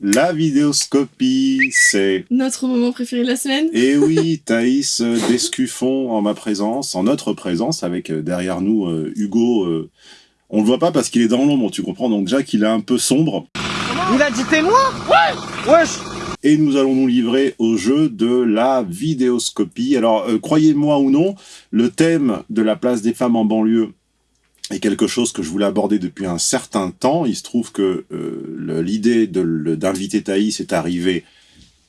La vidéoscopie, c'est... Notre moment préféré de la semaine. Et oui, Thaïs euh, Descuffon en ma présence, en notre présence, avec euh, derrière nous euh, Hugo. euh, on le voit pas parce qu'il est dans l'ombre, tu comprends Donc Jack, il est un peu sombre. Il a dit t'es moi? Ouais Wesh Et nous allons nous livrer au jeu de la vidéoscopie. Alors, euh, croyez-moi ou non, le thème de la place des femmes en banlieue est quelque chose que je voulais aborder depuis un certain temps. Il se trouve que euh, l'idée d'inviter Thaïs est arrivée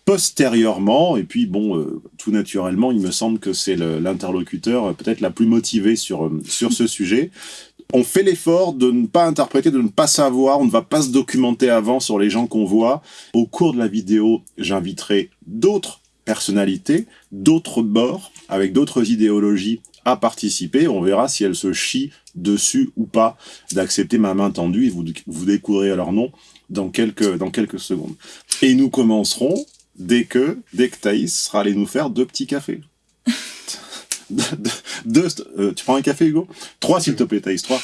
postérieurement, et puis bon, euh, tout naturellement, il me semble que c'est l'interlocuteur euh, peut-être la plus motivée sur, sur ce sujet. On fait l'effort de ne pas interpréter, de ne pas savoir, on ne va pas se documenter avant sur les gens qu'on voit. Au cours de la vidéo, j'inviterai d'autres personnalités, d'autres bords, avec d'autres idéologies à participer. On verra si elles se chient dessus ou pas d'accepter ma main tendue et vous, vous découvrirez leur nom dans quelques, dans quelques secondes. Et nous commencerons dès que, dès que Thaïs sera allé nous faire deux petits cafés. deux, deux- deux- euh, tu prends un café, Hugo? Trois, s'il te plaît, Thaïs, trois.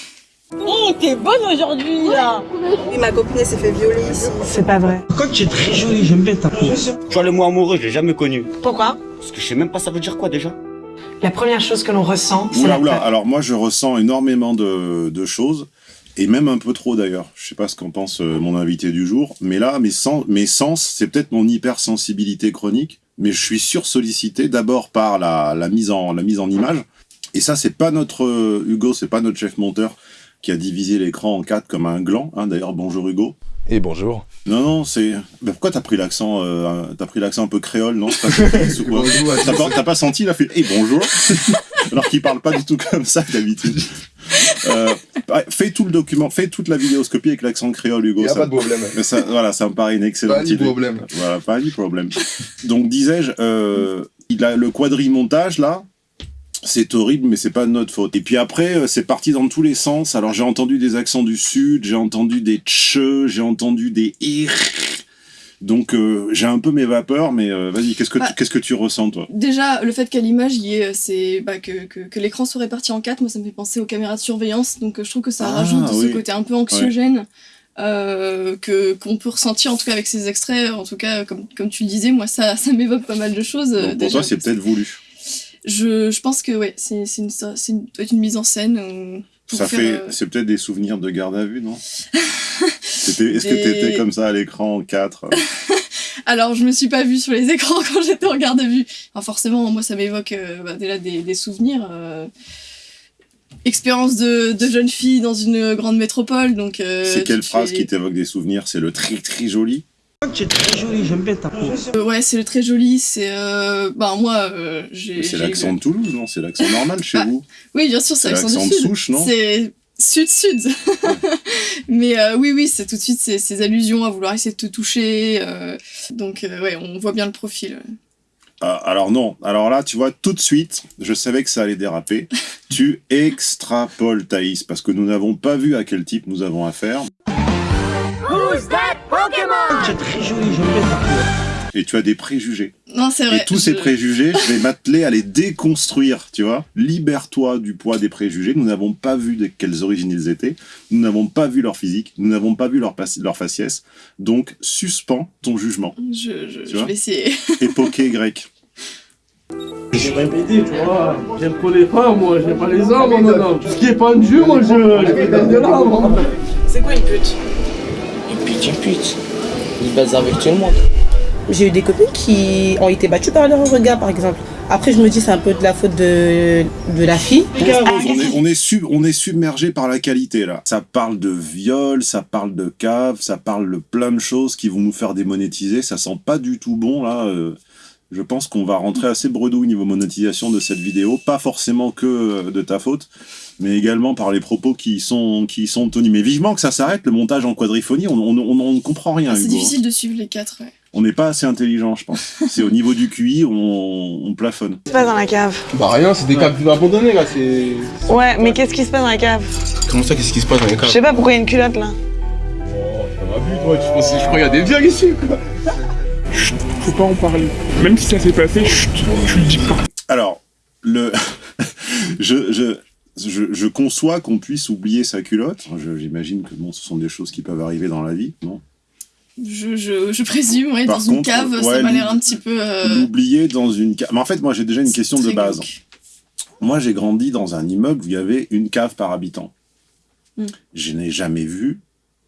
Oh, t'es bonne aujourd'hui là Oui, ma copine s'est fait violer ici. C'est pas vrai. Quand tu es très jolie, j'aime bien ta peau. Tu vois, le mot amoureux, je l'ai jamais connu. Pourquoi? Parce que je sais même pas ça veut dire quoi déjà? La première chose que l'on ressent, c'est Oula, la oula. peur. Alors moi, je ressens énormément de, de choses, et même un peu trop d'ailleurs. Je sais pas ce qu'en pense euh, mon invité du jour, mais là, mes sens, mes sens c'est peut-être mon hypersensibilité chronique, mais je suis sursollicité d'abord par la, la, mise en, la mise en image. Et ça, c'est pas notre euh, Hugo, c'est pas notre chef monteur qui a divisé l'écran en quatre comme un gland. Hein, D'ailleurs, bonjour Hugo. Et bonjour. Non, non, c'est. Ben, pourquoi t'as pris l'accent euh, T'as pris l'accent un peu créole, non? Pas T'as pas, pas senti Il a fait Eh bonjour Alors qu'il parle pas du tout comme ça d'habitude. Euh, fais tout le document, fais toute la vidéoscopie avec l'accent créole, Hugo. Il n'y a ça- pas de problème. mais ça, voilà, ça me paraît une excellente Pas de idée. problème. Voilà, pas de problème. Donc, disais-je, euh, il a le quadrimontage, là, c'est horrible, mais c'est pas de notre faute. Et puis après, euh, c'est parti dans tous les sens. Alors, j'ai entendu des accents du sud, j'ai entendu des tche, j'ai entendu des ir. Donc, euh, j'ai un peu mes vapeurs, mais euh, vas-y, qu'est-ce que, Bah. tu, qu'est-ce que tu ressens, toi? Déjà, le fait qu'à l'image, c'est, bah, que, que, que l'écran soit réparti en quatre, moi ça me fait penser aux caméras de surveillance, donc je trouve que ça Ah, rajoute oui. ce côté un peu anxiogène euh, que qu'on peut ressentir en tout cas avec ces extraits. En tout cas, comme, comme tu le disais, moi ça, ça m'évoque pas mal de choses. Donc, Pour déjà. toi, c'est peut-être voulu. Je, je pense que ouais, c'est, une, une, une mise en scène. euh, pour Ça faire, fait, euh, c'est peut-être des souvenirs de garde à vue, non Est-ce que Des- t'étais comme ça à l'écran en 4 Alors, je me suis pas vue sur les écrans quand j'étais en garde à vue. Enfin, forcément, moi, ça m'évoque euh, bah, déjà des, des souvenirs. expérience de, de jeune fille dans une grande métropole, donc... C'est quelle tu phrase fais- qui t'évoque des souvenirs? C'est le très très joli? Es très jolie, j'aime bien ta peau. Euh, ouais, c'est le très joli, c'est... Euh, bah, moi, euh, j'ai... C'est l'accent de Toulouse, non? C'est l'accent normal chez Ah, vous Oui, bien sûr, c'est c'est l'accent de sud. souche, non? C'est sud-sud. Mais euh, oui, oui, c'est tout de suite ces, ces allusions à vouloir essayer de te toucher. euh, donc, euh, ouais, on voit bien le profil. Ah, Alors non, alors là, tu vois, tout de suite, je savais que ça allait déraper. tu extrapoles, Thaïs, parce que nous n'avons pas vu à quel type nous avons affaire. Quand tu très. Et tu as des préjugés. Non, c'est vrai. Et tous je- ces préjugés, je vais m'atteler à les déconstruire, tu vois. Libère-toi du poids des préjugés. Nous n'avons pas vu de quelles origines ils étaient. Nous n'avons pas vu leur physique. Nous n'avons pas vu leur, pas- leur faciès. Donc, suspends ton jugement. Je, vais essayer. Époqué grec. J'ai répété, tu vois. J'aime trop les femmes, moi. J'aime pas les hommes, moi, non. Tout ce qui est pendu, moi, je, je vais de là, moi. C'est quoi une pute? Une pute, une pute. Il baise avec tout le monde. J'ai eu des copines qui ont été battues par leur regard, par exemple. Après, je me dis c'est un peu de la faute de, de la fille. On est, on, est sub- on est submergé par la qualité là. Ça parle de viol, ça parle de cave, ça parle de plein de choses qui vont nous faire démonétiser. Ça sent pas du tout bon là. euh, je pense qu'on va rentrer assez bredouille niveau monétisation de cette vidéo. Pas forcément que euh, de ta faute, mais également par les propos qui sont, qui sont tenus. Mais vivement que ça s'arrête, le montage en quadriphonie, on on- on- on ne comprend rien. Ah, c'est difficile de suivre les quatre, ouais. On n'est pas assez intelligent, je pense. C'est au niveau du QI, on, on plafonne. Qu'est-ce qui se passe dans la cave? Bah, rien, c'est des câbles abandonnés, là. C'est. Ouais, mais qu'est-ce qui se passe dans la cave? Comment ça, qu'est-ce qui se passe dans les Je câbles sais pas pourquoi il y a une culotte là. Ça m'a vu, toi. Tu penses, je crois qu'il y a des viols ici, quoi. Chut, faut pas en parler. Même si ça s'est passé, chut, tu le dis pas. Alors, le... je, je, je, je conçois qu'on puisse oublier sa culotte. Je- J'imagine que bon, ce sont des choses qui peuvent arriver dans la vie, non? Je, je, je présume, oui, Par dans une cave, ouais, ça m'a l'air un petit peu. euh, L'oublier dans une cave. Mais en fait, moi, j'ai déjà une question de base. glauque. Moi, j'ai grandi dans un immeuble où il y avait une cave par habitant. Mm. Je n'ai jamais vu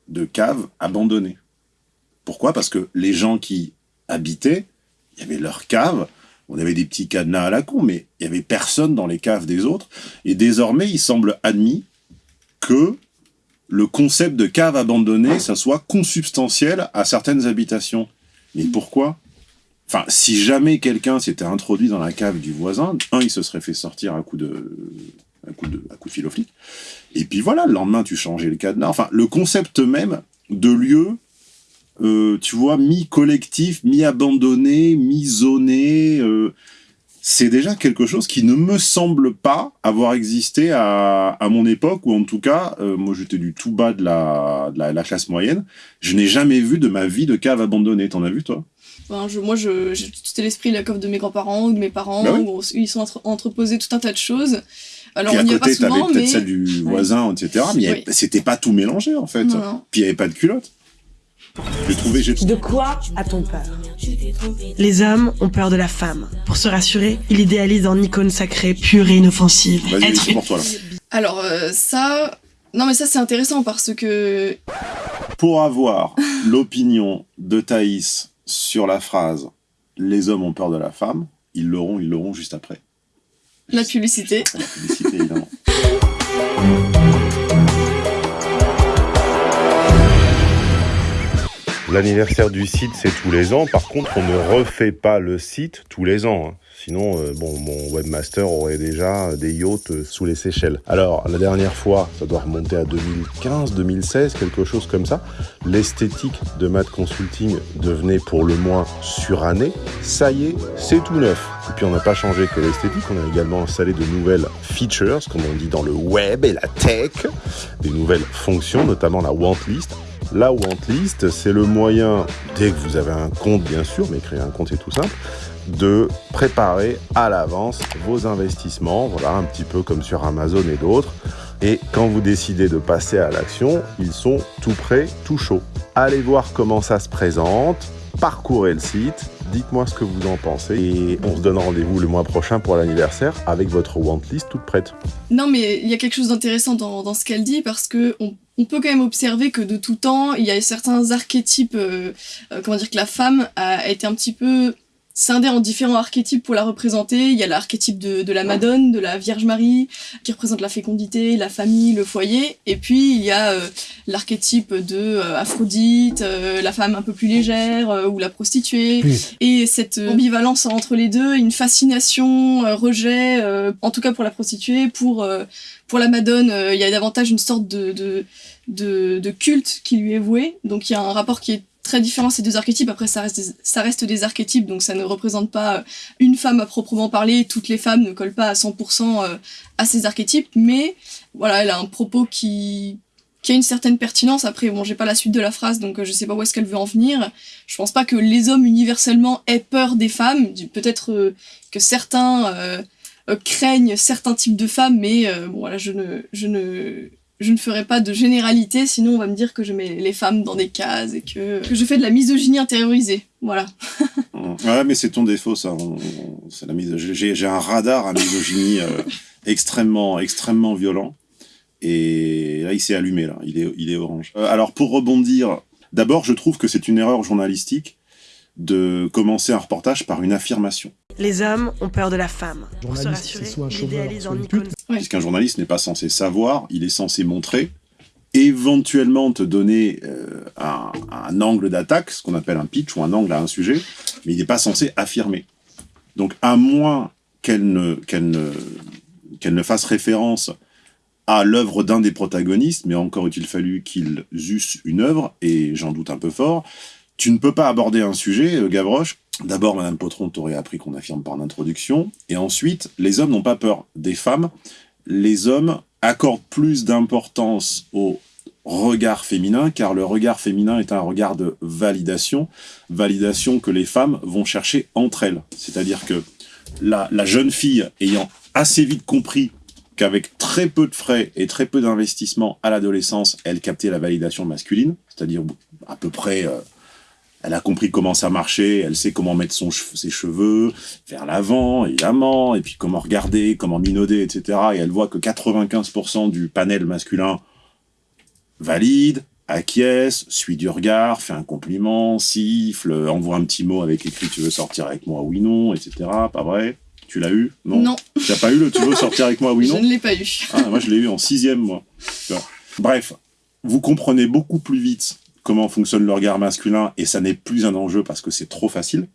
de cave abandonnée. Pourquoi? Parce que les gens qui habitaient, il y avait leur cave, on avait des petits cadenas à la con, mais il y avait personne dans les caves des autres. Et désormais, il semble admis que le concept de cave abandonnée, ça soit consubstantiel à certaines habitations. Mais pourquoi? Enfin, si jamais quelqu'un s'était introduit dans la cave du voisin, un, il se serait fait sortir à coup de, à coup de, à coup de. Et puis voilà, le lendemain, tu changeais le cadenas. Enfin, le concept même de lieu, euh, tu vois, mi-collectif, mi-abandonné, mi-zoné, euh, c'est déjà quelque chose qui ne me semble pas avoir existé à, à mon époque, ou en tout cas, euh, moi j'étais du tout bas de la, de la, la classe moyenne. Je n'ai jamais vu de ma vie de cave abandonnée. T'en as vu, toi? Enfin, je, moi, je- j'ai tout à l'esprit la cave de mes grands-parents ou de mes parents, Bah oui. où ils sont entre- entreposés tout un tas de choses. Alors, Puis on à n'y va pas côté, t'avais peut-être celle du voisin, etc. Mais c'était pas tout mélangé, en fait. Non, non. Puis il n'y avait pas de culotte. J'ai trouvé... j'ai- De quoi a-t-on peur Les hommes ont peur de la femme. Pour se rassurer, ils idéalisent en icône sacrée, pure et inoffensive. Vas-y, Être c'est pour toi, là. Alors, euh, ça. Non, mais ça, c'est intéressant parce que. Pour avoir l'opinion de Thaïs sur la phrase « Les hommes ont peur de la femme », ils l'auront, ils l'auront juste après. La publicité. La publicité, évidemment. L'anniversaire du site, c'est tous les ans. Par contre, on ne refait pas le site tous les ans. hein. Sinon, euh, bon, mon webmaster aurait déjà des yachts euh, sous les Seychelles. Alors, la dernière fois, ça doit remonter à 2015, 2016, quelque chose comme ça. L'esthétique de Mad Consulting devenait pour le moins surannée. Ça y est, c'est tout neuf. Et puis, on n'a pas changé que l'esthétique. On a également installé de nouvelles features, comme on dit dans le web et la tech. Des nouvelles fonctions, notamment la want list. La Wantlist, c'est le moyen, dès que vous avez un compte bien sûr, mais créer un compte c'est tout simple, de préparer à l'avance vos investissements, voilà, un petit peu comme sur Amazon et d'autres. Et quand vous décidez de passer à l'action, ils sont tout prêts, tout chauds. Allez voir comment ça se présente, parcourez le site, dites-moi ce que vous en pensez et on se donne rendez-vous le mois prochain pour l'anniversaire avec votre Wantlist toute prête. Non, mais il y a quelque chose d'intéressant dans, dans ce qu'elle dit parce que on, on peut quand même observer que de tout temps, il y a certains archétypes, euh, euh, comment dire, que la femme a été un petit peu scindée en différents archétypes pour la représenter. Il y a l'archétype de, de la Madone, de la Vierge Marie, qui représente la fécondité, la famille, le foyer. Et puis, il y a euh, l'archétype de euh, Aphrodite, euh, la femme un peu plus légère, ou la prostituée. Et cette ambivalence entre les deux, une fascination, rejet, en tout cas pour la prostituée, pour, pour la Madone, il y a davantage une sorte de, de, de, de culte qui lui est voué. Donc il y a un rapport qui est très différent ces deux archétypes. Après, ça reste, des, ça reste des archétypes, donc ça ne représente pas euh, une femme à proprement parler. Toutes les femmes ne collent pas à 100% euh, à ces archétypes, mais voilà, elle a un propos qui qui a une certaine pertinence. Après, bon, j'ai pas la suite de la phrase, donc euh, je sais pas où est-ce qu'elle veut en venir. Je pense pas que les hommes universellement aient peur des femmes. Peut-être que certains craignent certains types de femmes, mais bon, voilà, je ne, je ne, je ne ferai pas de généralité, sinon on va me dire que je mets les femmes dans des cases et que, que je fais de la misogynie intériorisée. Voilà. Ouais, mais c'est ton défaut, ça. C'est la. J'ai j'ai un radar à misogynie euh, extrêmement, extrêmement violent. Et là, il s'est allumé, là. Il est, il est orange. Euh, alors, pour rebondir, d'abord, je trouve que c'est une erreur journalistique de commencer un reportage par une affirmation. Les hommes ont peur de la femme. Pour se Journaliste, rassurer, soit en une icône. Puisqu'un journaliste n'est pas censé savoir, il est censé montrer, éventuellement te donner euh, un, un angle d'attaque, ce qu'on appelle un pitch ou un angle à un sujet, mais il n'est pas censé affirmer. Donc, à moins qu'elle ne, qu'elle ne, qu'elle ne fasse référence à l'œuvre d'un des protagonistes, mais encore eût-il fallu qu'ils eussent une œuvre, et j'en doute un peu fort, tu ne peux pas aborder un sujet, euh, Gavroche. D'abord, Madame Potron t'aurait appris qu'on affirme par l'introduction, et ensuite, les hommes n'ont pas peur des femmes, les hommes accordent plus d'importance au regard féminin, car le regard féminin est un regard de validation, validation que les femmes vont chercher entre elles. C'est-à-dire que la, la jeune fille ayant assez vite compris qu'avec très peu de frais et très peu d'investissement à l'adolescence, elle captait la validation masculine, c'est-à-dire à peu près euh, Elle a compris comment ça marchait, elle sait comment mettre son ses cheveux vers l'avant, évidemment, et puis comment regarder, comment minauder, etc. Et elle voit que 95% du panel masculin valide, acquiesce, suit du regard, fait un compliment, siffle, envoie un petit mot avec écrit tu veux sortir avec moi? Oui non, etc. Pas vrai? Tu l'as eu? Non. Non, Tu n'as pas eu le tu veux sortir avec moi? Oui je non ne l'ai pas eu. ah, moi, je l'ai eu en sixième, moi. Bref, vous comprenez beaucoup plus vite comment fonctionne le regard masculin et ça n'est plus un enjeu parce que c'est trop facile.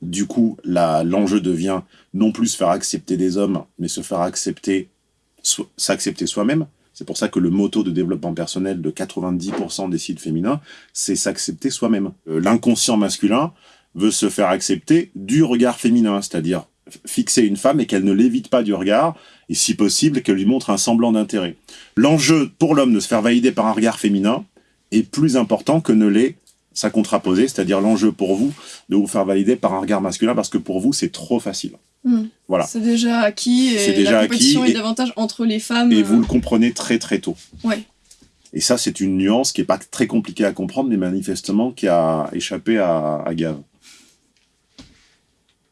Du coup, l'enjeu devient non plus faire accepter des hommes, mais se faire accepter, s'accepter soi-même. C'est pour ça que le motto de développement personnel de 90% des sites féminins, c'est s'accepter soi-même. Euh, L'inconscient masculin veut se faire accepter du regard féminin, c'est-à-dire fixer une femme et qu'elle ne l'évite pas du regard, et si possible, qu'elle lui montre un semblant d'intérêt. L'enjeu pour l'homme de se faire valider par un regard féminin est plus important que ne l'est sa contraposée, c'est-à-dire l'enjeu pour vous de vous faire valider par un regard masculin parce que pour vous c'est trop facile. Hmm. Voilà. C'est déjà acquis C'est et déjà la compétition acquis est et- davantage entre les femmes. Et euh, vous le comprenez très très tôt. Ouais. Et ça c'est une nuance qui est pas très compliquée à comprendre, mais manifestement qui a échappé à, à Gave.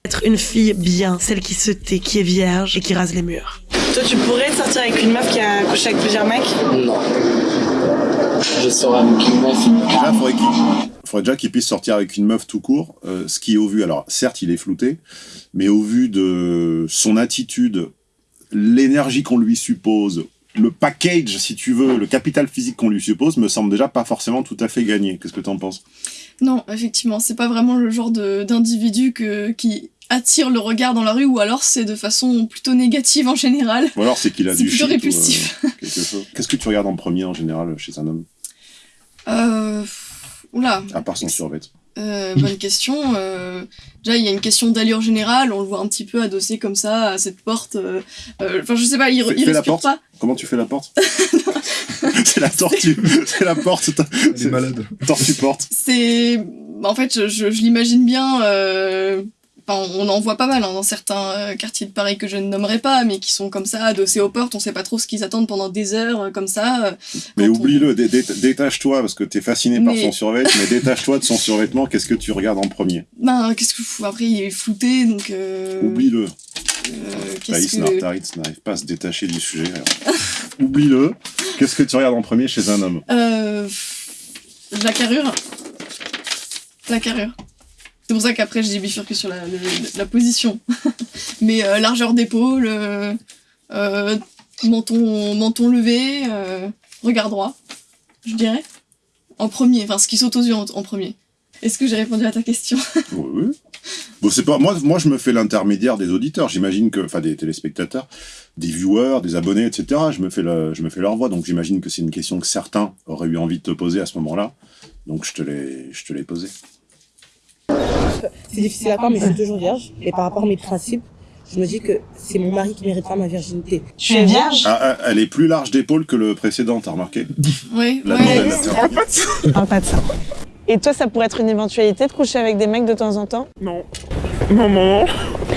Être une fille bien, celle qui se tait, qui est vierge et qui rase les murs. Toi, tu pourrais sortir avec une meuf qui a couché avec plusieurs mecs? Non. Je serai avec une meuf. Déjà, faudrait qu'il faudrait déjà qu'il puisse sortir avec une meuf tout court, euh, ce qui au vu, alors certes il est flouté, mais au vu de son attitude, l'énergie qu'on lui suppose, le package, si tu veux, le capital physique qu'on lui suppose, me semble déjà pas forcément tout à fait gagné. Qu'est-ce que t'en penses? Non, effectivement, c'est pas vraiment le genre de- d'individu que qui attire le regard dans la rue, ou alors c'est de façon plutôt négative en général. Ou alors c'est qu'il a du plutôt shit euh, répulsif. quelque chose. Qu'est-ce que tu regardes en premier en général chez un homme, Euh... Oula, à part son survêt euh, bonne question. Euh, déjà, il y a une question d'allure générale. On le voit un petit peu adossé comme ça à cette porte. euh, euh, Enfin, je sais pas, il, Fais- il fais la respire porte. pas. Comment tu fais la porte? C'est la tortue, c'est la porte. C'est malade. Tortue porte. C'est, en fait, je, je- je l'imagine bien. Enfin, on en voit pas mal hein, dans certains euh, quartiers de Paris que je ne nommerai pas, mais qui sont comme ça, adossés aux portes. On sait pas trop ce qu'ils attendent pendant des heures, euh, comme ça. euh. Mais on- oublie-le, dé- dé- détache-toi, parce que t'es fasciné par son survêt, mais détache-toi de son survêtement, qu'est-ce que tu regardes en premier? Ben, qu'est-ce que Après, il est flouté, donc. euh, Oublie-le. euh, Thaïs qu'est-ce que... Nartaritz n'arrive pas à se détacher du sujet. Oublie-le. Qu'est-ce que tu regardes en premier chez un homme? Euh, la carrure. La carrure. C'est pour ça qu'après j'ai bifurqué sur la, la position. Mais euh, largeur d'épaule, euh, euh, menton, levé, regard droit, je dirais. En premier, enfin ce qui saute aux yeux en, premier. Est-ce que j'ai répondu à ta question? Oui, oui. Bon, pas moi. Moi, je me fais l'intermédiaire des auditeurs. J'imagine que, enfin, des téléspectateurs, des viewers, des abonnés, etc. Je me fais je me fais leur voix. Donc, j'imagine que c'est une question que certains auraient eu envie de te poser à ce moment-là. Donc, je te l'ai, je te l'ai posée. C'est difficile à croire, mais je suis toujours vierge. Et par rapport à mes principes, je me dis que c'est mon mari qui mérite pas ma virginité. Tu es vierge? Ah, ah, elle est plus large d'épaule que le précédent. T'as remarqué? Oui, La ouais. nouvelle. On parle pas de ça. Et toi, ça pourrait être une éventualité de coucher avec des mecs de temps en temps? Non. Non, non, non.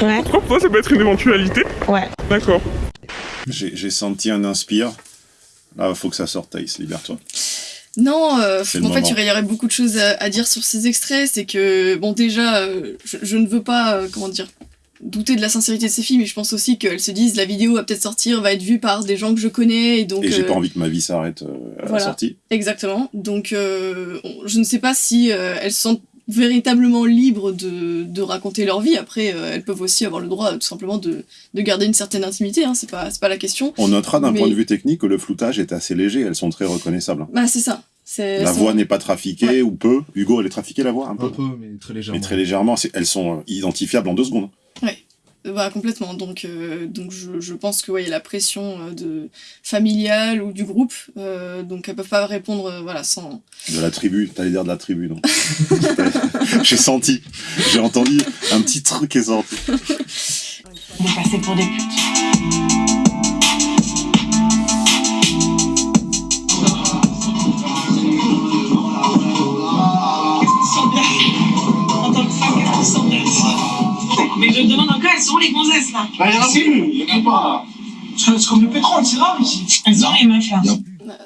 Ouais. Pour toi, ça peut être une éventualité Ouais. D'accord. J'ai j'ai senti un inspire. Là, faut que ça sorte, Thaïs. Libère-toi. Non, euh, en fait, moment. il y aurait- beaucoup de choses à, à dire sur ces extraits. C'est que, bon, déjà, euh, je, je ne veux pas, euh, comment dire, douter de la sincérité de ces filles, mais je pense aussi qu'elles se disent la vidéo va peut-être sortir, va être vue par des gens que je connais, et donc. Et j'ai euh, pas envie que ma vie s'arrête euh, à voilà. la sortie. Exactement. Donc, euh, on- je ne sais pas si euh, elles se sentent véritablement libres de, de raconter leur vie. Après, euh, elles peuvent aussi avoir le droit, tout simplement, de, de garder une certaine intimité. Hein, c'est pas, c'est pas la question. On notera d'un Mais- point de vue technique que le floutage est assez léger. Elles sont très reconnaissables. Bah, c'est ça. C'est, La voix n'est pas trafiquée ou peu. Hugo, elle est trafiquée la voix un peu? Un peu, mais très légèrement. Mais très légèrement. Elles sont euh, identifiables en deux secondes. Bah, complètement. Donc, euh, donc je, je pense que ouais, il y a la pression euh, de familiale ou du groupe. euh, donc, elles peuvent pas répondre euh, voilà, sans. De la tribu. T'allais dire de la tribu, non? J'ai senti. J'ai entendu un petit truc qui est sorti. On est passé pour des putes. Elles sont les gonzesses là Bah, y'en a plus, il y en a pas. C'est comme le pétrole, c'est rare ici. Elles ont les meufs là. Bah,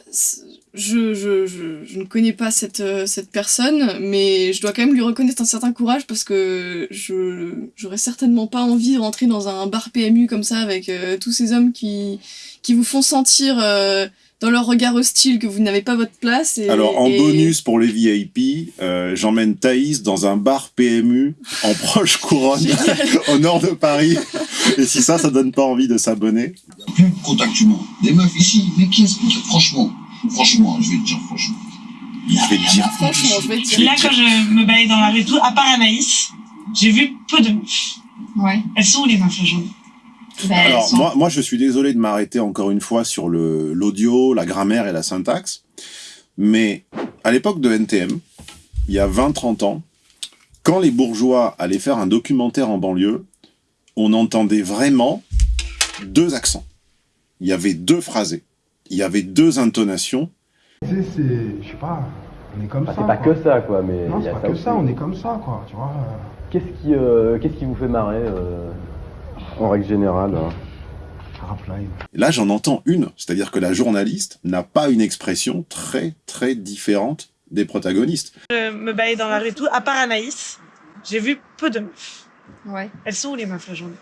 je, je, je, je ne connais pas cette, euh, cette personne, mais je dois quand même lui reconnaître un certain courage parce que je j'aurais certainement pas envie de rentrer dans un bar PMU comme ça avec euh, tous ces hommes qui, qui vous font sentir euh, dans leur regard hostile que vous n'avez pas votre place. Et, Alors, en et- bonus pour les VIP, euh, j'emmène Thaïs dans un bar PMU en proche couronne, au nord de Paris. Et si ça, ça donne pas envie de s'abonner? plus contactuellement. Des meufs ici, mais qui expliquent franchement, franchement, je vais te dire franchement. Je vais te dire. Franchement, je vais te dire. Là, quand je me baladais dans la rue et tout, à part Anaïs, j'ai vu peu de meufs. Ouais. Elles sont où les meufs aujourd'hui? Ben, Alors, sont- moi, moi, je suis désolé de m'arrêter encore une fois sur le l'audio, la grammaire et la syntaxe. Mais à l'époque de NTM, il y a 20-30 ans, quand les bourgeois allaient faire un documentaire en banlieue, on entendait vraiment deux accents. Il y avait deux phrasés. Il y avait deux intonations. Tu sais, c'est, je sais pas, on est comme Ah, ça. c'est pas quoi. que ça, quoi, mais Non, c'est pas ça que aussi. ça, on est comme ça, quoi, tu vois. Qu'est-ce qui, euh, qu'est-ce qui vous fait marrer, euh, en règle générale hein. Là, j'en entends une. C'est-à-dire que la journaliste n'a pas une expression très, très différente des protagonistes. Je me baladais dans la rue et tout, à part Anaïs, j'ai vu peu de meufs. Ouais. Elles sont où les meufs aujourd'hui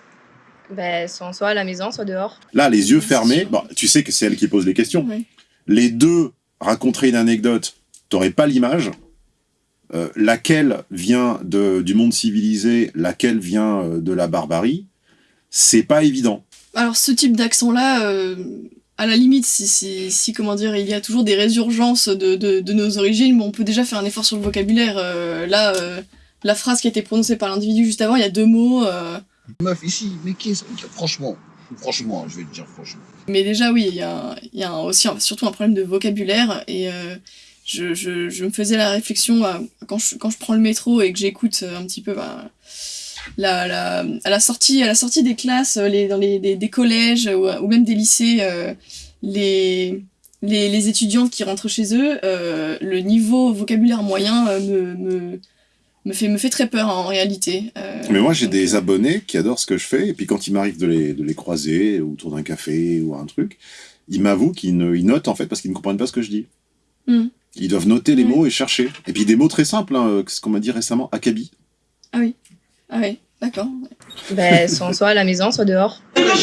Ben, sont soit à la maison, soit dehors. Là, les yeux fermés, bon, tu sais que c'est elle qui pose les questions. Les deux raconteraient une anecdote, t'aurais pas l'image. Euh, laquelle vient de, du monde civilisé, laquelle vient euh, de la barbarie, c'est pas évident. Alors ce type d'accent-là, euh, à la limite, si, si, si, comment dire, il y a toujours des résurgences de, de, de nos origines, bon, on peut déjà faire un effort sur le vocabulaire. Euh, là, euh, la phrase qui a été prononcée par l'individu juste avant, il y a deux mots. euh, meufs ici, mais qui expliquent franchement, franchement, je vais te dire franchement. mais déjà, oui, il y a, il y a un- aussi surtout un problème de vocabulaire. Et euh, je, je, je me faisais la réflexion quand, je, quand je prends le métro et que j'écoute un petit peu bah, la, la, à, la sortie, à la sortie des classes, euh, les, dans les, des, des collèges ou, ou même des lycées, euh, les, les, les étudiants qui rentrent chez eux, euh, le niveau vocabulaire moyen me, me, me, fait, me fait très peur en réalité. Euh, Mais moi, j'ai des abonnés qui adorent ce que je fais, et puis quand il m'arrive de les, de les croiser autour d'un café ou un truc, ils m'avouent qu'ils notent en fait parce qu'ils ne comprennent pas ce que je dis. Hmm. Ils doivent noter les mots et chercher. Et puis des mots très simples, hein, ce qu'on m'a dit récemment, akabi. Ah oui, ah oui, d'accord. Ben, sont soit à la maison, soit dehors. Oui, je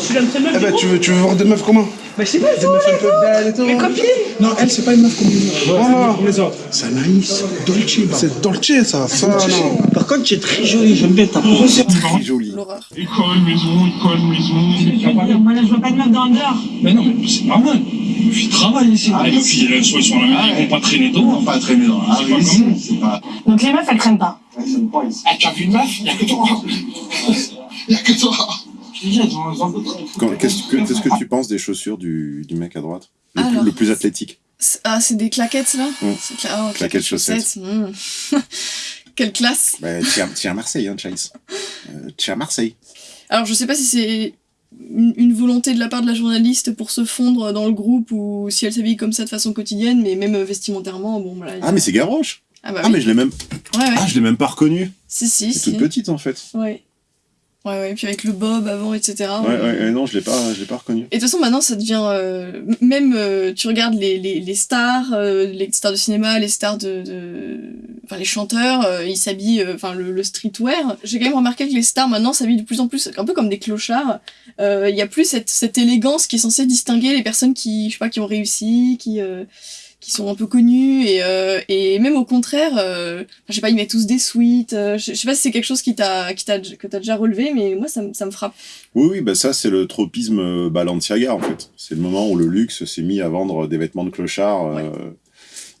suis l'homme seul meuf Eh ben, tu veux, tu veux voir des meufs comment Bah, je sais pas, Des meufs un peu belles et tout. Mes copines Non, elle, c'est pas une meuf comme les autres. Voilà. comme les autres. C'est Anaïs, Dolce. C'est Dolce, ça. Ça, non. Par contre, tu es très jolie, j'aime bien ta peau. Très joli. L'horreur. École, maison, école, maison. Moi, là, je vois pas de meuf dans le dehors. Mais non, mais c'est normal. Les filles travaillent ici. Ah, les filles, elles sont, elles à la maison, elles vont pas traîner dehors. va pas traîner dans la C'est pas ici, comme nous. c'est pas... Donc, les meufs, elles traînent pas. Ah, tu as vu une meuf? Y'a que toi. Y'a que toi Quand- Qu'est-ce que, qu'est-ce que tu penses des chaussures du, du mec à droite? Le, plus- Alors. le plus athlétique Ah, c'est des claquettes là Mm. Cla- ah, Claquettes chaussettes. mm. Quelle classe bah, tu, es à, Marseille, hein, Chase. Euh, tu es à Marseille. Alors, je sais pas si c'est une, une volonté de la part de la journaliste pour se fondre dans le groupe ou si elle s'habille comme ça de façon quotidienne, mais même euh, vestimentairement, bon, voilà. a- Ah, mais c'est Gavroche Ah, bah Ah, oui. mais je l'ai même... Ouais, ouais. Ah, je l'ai même pas reconnu. Si, si. toute petite, en fait. Ouais. Ouais, ouais, puis avec le bob avant, etc. Ouais, ouais, ouais, non, je l'ai pas, je l'ai pas reconnu. Et de toute façon, maintenant, ça devient. euh, même, euh, tu regardes les, les, les stars, euh, les stars de cinéma, les stars de. de- Enfin, les chanteurs, euh, ils s'habillent. euh, Enfin, le, le streetwear. J'ai quand même remarqué que les stars, maintenant, s'habillent de plus en plus, un peu comme des clochards. Euh, Il y a plus cette, cette élégance qui est censée distinguer les personnes qui, je sais pas, qui ont réussi, qui. Qui sont un peu connus et, euh, et même au contraire euh, je sais pas ils mettent tous des suites euh, je, je sais pas si c'est quelque chose qui t'a qui t'a que t'as déjà relevé mais moi ça, me- ça me frappe Oui, oui, bah ça, c'est le tropisme euh, Balenciaga, en fait. C'est le moment où le luxe s'est mis à vendre des vêtements de clochard.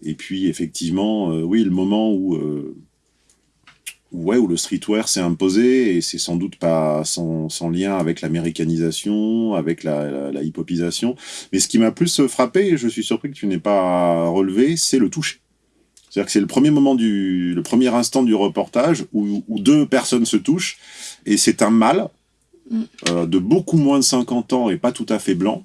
et puis, effectivement, oui, le moment où, ouais, où le streetwear s'est imposé, et c'est sans doute pas sans, sans lien avec l'américanisation, avec la, la, la hip-hopisation. Mais ce qui m'a plus frappé, et je suis surpris que tu n'aies pas relevé, c'est le toucher. C'est-à-dire que c'est le premier moment du, le premier instant du reportage où, où deux personnes se touchent, et c'est un mâle, euh, de beaucoup moins de 50 ans et pas tout à fait blanc,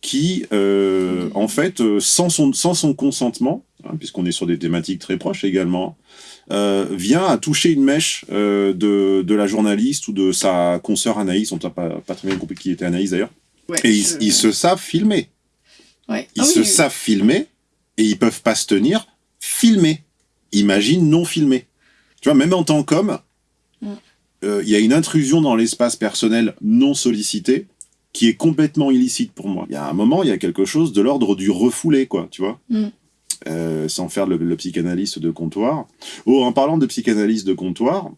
qui, euh, en fait, euh, sans, son, sans son consentement, hein, puisqu'on est sur des thématiques très proches également, euh, vient à toucher une mèche euh, de, de la journaliste ou de sa consoeur Anaïs, on n'a pas, pas très bien compris qui était Anaïs d'ailleurs, Ouais, et ils, se savent filmer. Ouais. Ils Ah se oui, savent filmer et ils peuvent pas se tenir filmer. Imagine non filmer. Tu vois, même en tant qu'homme, Mm. euh, il y a une intrusion dans l'espace personnel non sollicité qui est complètement illicite pour moi. Il y a un moment, il y a quelque chose de l'ordre du refoulé, quoi, tu vois Mm. Euh, sans faire le, psychanalyste de comptoir. Oh, en parlant de psychanalyste de comptoir,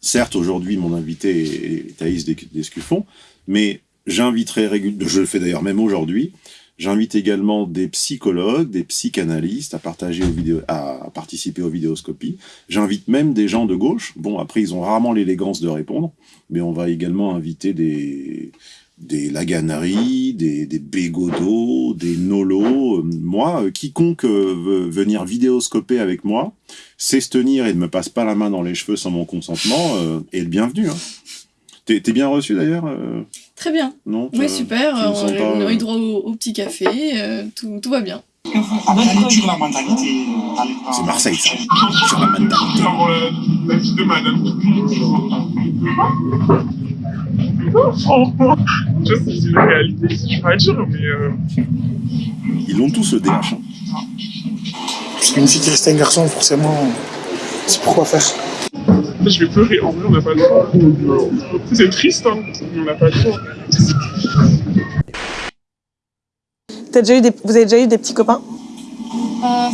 certes, aujourd'hui, mon invité est, Thaïs Des- Descuffon, mais j'inviterai régulièrement, je le fais d'ailleurs même aujourd'hui, j'invite également des psychologues, des psychanalystes à, partager aux vidéos, à participer aux vidéoscopies. J'invite même des gens de gauche. Bon, après, ils ont rarement l'élégance de répondre, mais on va également inviter des, des Laganari, des, des des Nolo. Moi, euh, quiconque euh, veut venir vidéoscoper avec moi, sait se tenir et ne me passe pas la main dans les cheveux sans mon consentement, euh, est le bienvenu. Hein. T'es bien reçu d'ailleurs euh, Très bien. Non tu- super. On, a eu droit au, au petit café. euh, tout, tout va bien. Sur la mentalité. C'est Marseille, ça. Sur la mentalité. Genre, euh, la fille de madame. Je sais, c'est une réalité, je peux pas dire, mais. Euh... Ils l'ont tous le DH. hein. Parce qu'une fille qui reste un garçon, forcément, c'est pourquoi faire. Je vais pleurer, en vrai, on n'a pas le choix. C'est triste, hein, on n'a pas le choix. T'as déjà eu des... Vous avez déjà eu des petits copains? Euh,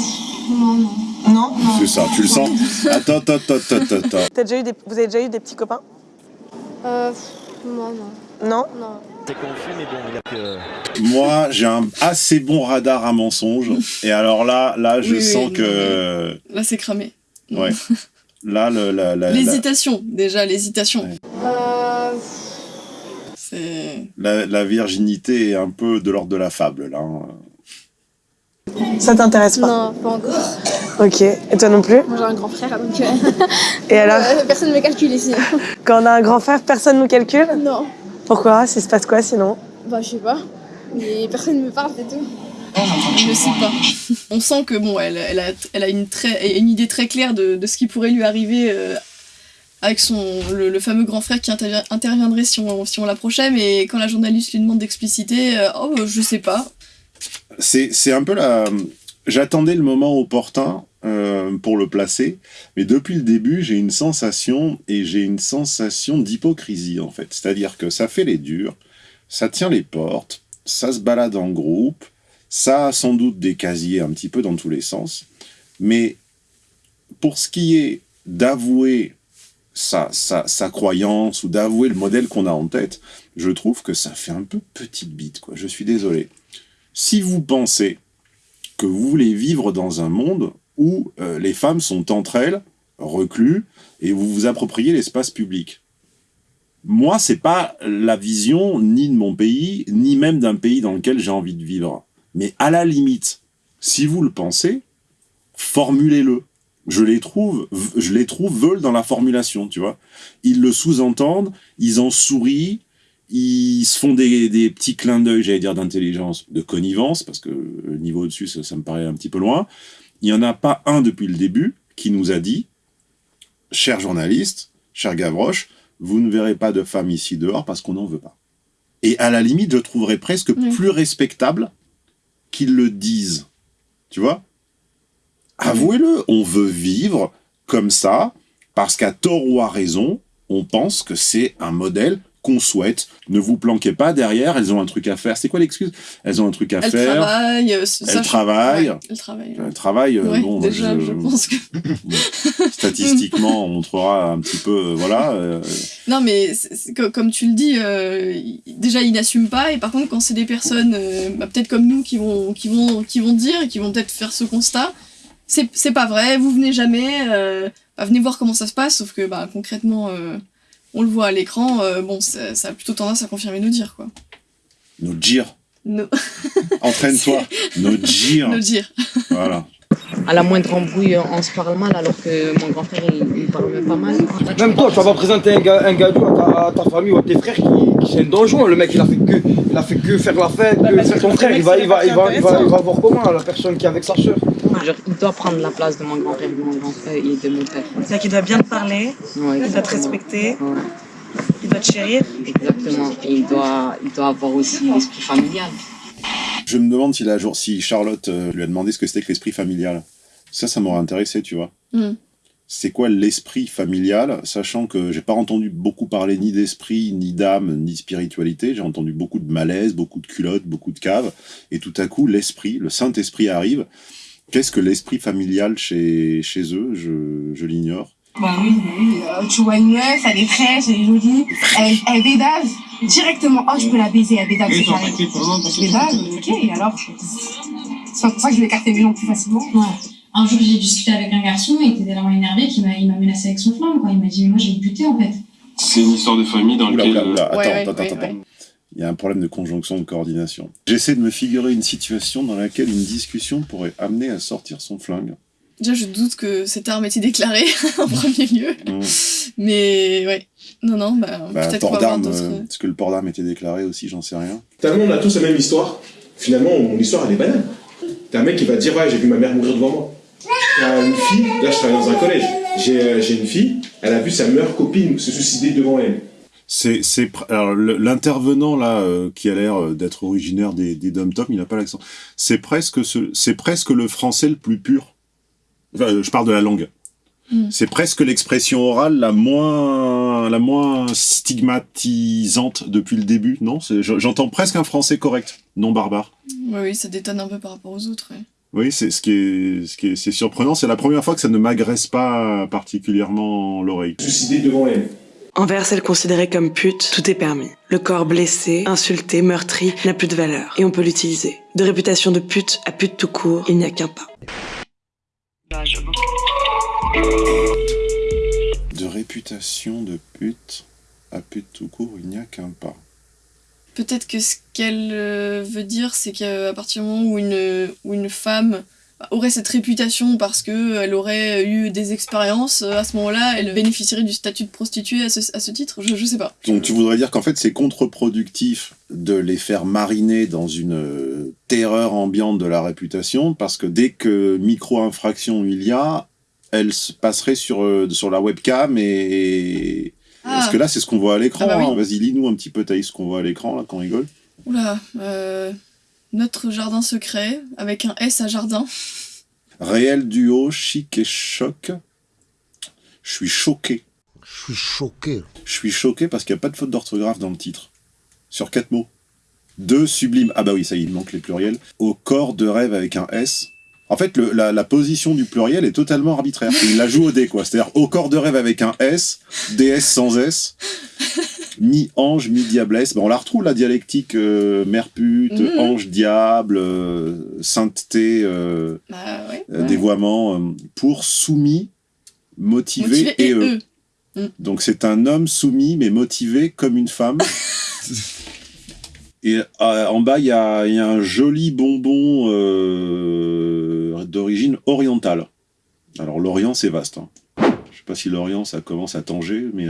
non, non. Non C'est ça, tu le sens? Attends, attends, attends, attends, attends. T'as déjà eu des... Vous avez déjà eu des petits copains? Euh, non, non. Non? Non. C'est confus, mais bon, il y a que. Moi, j'ai un assez bon radar à mensonges. Et alors là, là, je Oui, oui, sens non, que... Là, c'est cramé. Ouais. Là, le, la, la, la, L'hésitation, déjà, l'hésitation. Euh, C'est. La- la virginité est un peu de l'ordre de la fable, là. hein. Ça t'intéresse pas non, pas encore. Ok. Et toi non plus Moi j'ai un grand frère donc. euh, Et alors euh, Personne ne me calcule ici. Quand on a un grand frère, personne nous calcule Non. Pourquoi? Ça se passe quoi sinon? Bah, je sais pas. Mais personne ne me parle, c'est tout. Je sais pas. On sent que bon, elle, elle a, elle a une, très, une idée très claire de, de ce qui pourrait lui arriver euh, avec son, le, fameux grand frère qui interviendrait si on, si on l'approchait, mais quand la journaliste lui demande d'expliciter, euh, oh, je sais pas. C'est un peu la... J'attendais le moment opportun euh, pour le placer, mais depuis le début, j'ai une sensation, et j'ai une sensation d'hypocrisie, en fait. C'est-à-dire que ça fait les durs, ça tient les portes, ça se balade en groupe, ça a sans doute des casiers un petit peu dans tous les sens, mais pour ce qui est d'avouer sa, sa, sa croyance ou d'avouer le modèle qu'on a en tête, je trouve que ça fait un peu petite bite, quoi. Je suis désolé. Si vous pensez que vous voulez vivre dans un monde où euh, les femmes sont entre elles, reclus, et vous vous appropriez l'espace public. Moi, c'est pas la vision ni de mon pays, ni même d'un pays dans lequel j'ai envie de vivre. Mais à la limite, si vous le pensez, formulez-le. Je les trouve, je les trouve veulent dans la formulation, tu vois. Ils le sous-entendent, ils en sourient, ils se font des, des petits clins d'œil, j'allais dire d'intelligence, de connivence, parce que le niveau au-dessus, ça, ça me paraît un petit peu loin. Il n'y en a pas un depuis le début qui nous a dit, cher journaliste, cher Gavroche, vous ne verrez pas de femmes ici dehors parce qu'on n'en veut pas. Et à la limite, je trouverais presque plus respectable qu'ils le disent. Tu vois? Avouez-le, on veut vivre comme ça, parce qu'à tort ou à raison, on pense que c'est un modèle qu'on souhaite. Ne vous planquez pas derrière, elles ont un truc à faire. C'est quoi l'excuse? Elles ont un truc à Elle faire. travaille. euh, ça, Elle je- travaille. ouais, elle travaille. Elle travaille, euh, Ouais, bon, déjà, je- je pense que. statistiquement, on montrera un petit peu, euh, voilà. euh, Non, mais comme tu le dis, euh, déjà ils n'assument pas, et par contre, quand c'est des personnes, euh, bah, peut-être comme nous, qui vont, qui, vont, qui vont dire qui vont peut-être faire ce constat, c'est pas vrai, vous venez jamais, euh, bah, venez voir comment ça se passe, sauf que bah, concrètement, euh, on le voit à l'écran, euh, bon, ça, ça a plutôt tendance à confirmer nos dires, quoi. nos dires. Entraîne-toi. nos dires. Voilà. À la moindre embrouille, on se parle mal, alors que mon grand frère, il, il parle même pas mal. Même toi, tu vas pas présenter un, ga- un gadou à ta, famille ou à tes frères qui, qui c'est un donjon. Le mec, il a fait que, il a fait que faire la fête, que faire ton frère. Il va, il va, il va, il va, il va voir comment la personne qui est avec sa soeur. Genre, il doit prendre la place de mon grand frère, de mon grand frère et de mon père. C'est-à-dire qu'il doit bien te parler, Ouais, il doit te respecter, Ouais, il doit te chérir. exactement. Et il doit, il doit avoir aussi l'esprit familial. Je me demande si, la jour, si Charlotte euh, lui a demandé ce que c'était que l'esprit familial. Ça, ça m'aurait intéressé, tu vois. Hmm. C'est quoi l'esprit familial, sachant que j'ai pas entendu beaucoup parler ni d'esprit, ni d'âme, ni de spiritualité. J'ai entendu beaucoup de malaise, beaucoup de culottes, beaucoup de caves. Et tout à coup, l'esprit, le Saint-Esprit arrive. Qu'est-ce que l'esprit familial chez, chez eux? Je, je l'ignore. Bah oui, bah oui. euh, tu vois une meuf, elle est fraîche, elle est jolie, elle, elle bédave directement. Oh, je peux la baiser, elle bédave, c'est carré. Bédave, ok, et alors C'est pas pour ça que je vais écarter les gens plus facilement. Un jour, j'ai discuté avec un garçon, il était tellement énervé qu'il m'a, il m'a menacé avec son flingue, quoi. Il m'a dit, mais moi, j'ai buté, en fait. C'est une histoire de famille dans laquelle... oula, attends, attends, ouais, attends, ouais. attends. Il y a un problème de conjonction, de coordination. J'essaie de me figurer une situation dans laquelle une discussion pourrait amener à sortir son flingue. Déjà, je doute que cette arme ait été déclarée en premier lieu. Mm. Mais ouais. Non, non, bah, Bah, peut-être port va avoir d'arme, d'autres. euh, est-ce que le port d'arme était déclaré aussi J'en sais rien. Tellement on a tous la même histoire. Finalement, mon histoire, elle est banale. T'as un mec qui va dire Ouais, j'ai vu ma mère mourir devant moi. T'as une fille, là je travaille dans un collège. J'ai euh, j'ai une fille, elle a vu sa meilleure copine se suicider devant elle. C'est, l'intervenant là euh, qui a l'air euh, d'être originaire des, des dom tom, il n'a pas l'accent. C'est presque ce, presque le français le plus pur. Enfin, je parle de la langue. Mm. C'est presque l'expression orale la moins, la moins stigmatisante depuis le début. Non, j'entends presque un français correct, non barbare. Ouais, oui, ça détonne un peu par rapport aux autres. ouais. Oui, c'est ce qui est, ce qui est, c'est surprenant. C'est la première fois que ça ne m'agresse pas particulièrement l'oreille. Suicider devant elle. Envers celle considérée comme pute, tout est permis. Le corps blessé, insulté, meurtri n'a plus de valeur et on peut l'utiliser. De réputation de pute à pute tout court, il n'y a qu'un pas. De réputation de pute à pute tout court, il n'y a qu'un pas. Peut-être que ce qu'elle euh, veut dire, c'est qu'à partir du moment où une, où une femme aurait cette réputation parce qu'elle aurait eu des expériences, euh, à ce moment-là, elle bénéficierait du statut de prostituée à ce, à ce titre? Je, je sais pas. Donc tu voudrais dire qu'en fait c'est contre-productif de les faire mariner dans une euh, terreur ambiante de la réputation parce que dès que micro-infraction il y a, elle se passerait sur, euh, sur la webcam et... Ah. Parce que là c'est ce qu'on voit à l'écran. Ah bah oui. hein? Vas-y lis-nous un petit peu Thaïs ce qu'on voit à l'écran là quand on rigole. Oula, euh, notre jardin secret, avec un S à jardin. Réel duo, chic et choc. Je suis choqué. Je suis choqué. Je suis choqué parce qu'il n'y a pas de faute d'orthographe dans le titre. Sur quatre mots. Deux sublimes. Ah bah oui, ça y est, il manque les pluriels. Au corps de rêve avec un S. En fait, le- la, la position du pluriel est totalement arbitraire. Il la joue au dé, quoi. C'est-à-dire au corps de rêve avec un S, DS sans S, mi-ange, mi-diablesse. Ben, on la retrouve, la dialectique euh, mère pute, Mhm. ange, diable, euh, sainteté, euh, Bah ouais. euh, dévoiement, pour soumis, motivé, Motivé et et eux. eux. Mm. Donc c'est un homme soumis mais motivé comme une femme. Et en bas, il y a, il y a un joli bonbon d'origine orientale. Alors l'Orient, c'est vaste. hein. Je sais pas si l'Orient, ça commence à Tanger, mais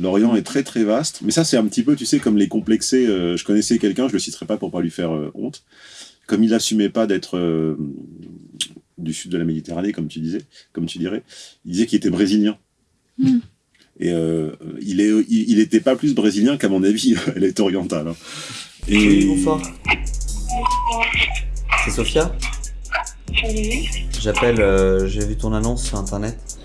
l'Orient est très très vaste. Mais ça, c'est un petit peu, tu sais, comme les complexés. euh, je connaissais quelqu'un, je le citerai pas pour pas lui faire euh, honte. Comme il assumait pas d'être euh, du sud de la Méditerranée, comme tu disais, comme tu dirais, il disait qu'il était brésilien. Hmm. Et euh, il est, il, il était pas plus brésilien qu'à mon avis, elle est orientale. hein. Et bonsoir. C'est Sophia J'appelle, euh, j'ai vu ton annonce sur internet.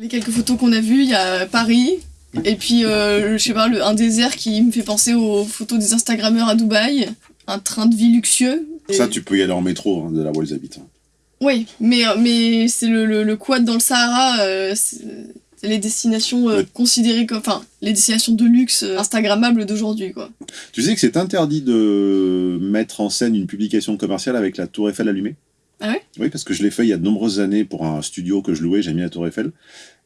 Les quelques photos qu'on a vues, il y a Paris, et puis, euh, je sais pas, le- un désert qui me fait penser aux photos des Instagrammeurs à Dubaï, un train de vie luxueux. ça, tu peux y aller en métro hein, de là où ils habitent. hein. Oui, mais, euh, mais c'est le, le, le quad dans le Sahara, euh, c'est les destinations euh, considérées comme. Enfin, les destinations de luxe euh, Instagrammables d'aujourd'hui, quoi. Tu sais que c'est interdit de mettre en scène une publication commerciale avec la Tour Eiffel allumée? Ah Oui, parce que je l'ai fait il y a de nombreuses années pour un studio que je louais, j'ai mis la Tour Eiffel.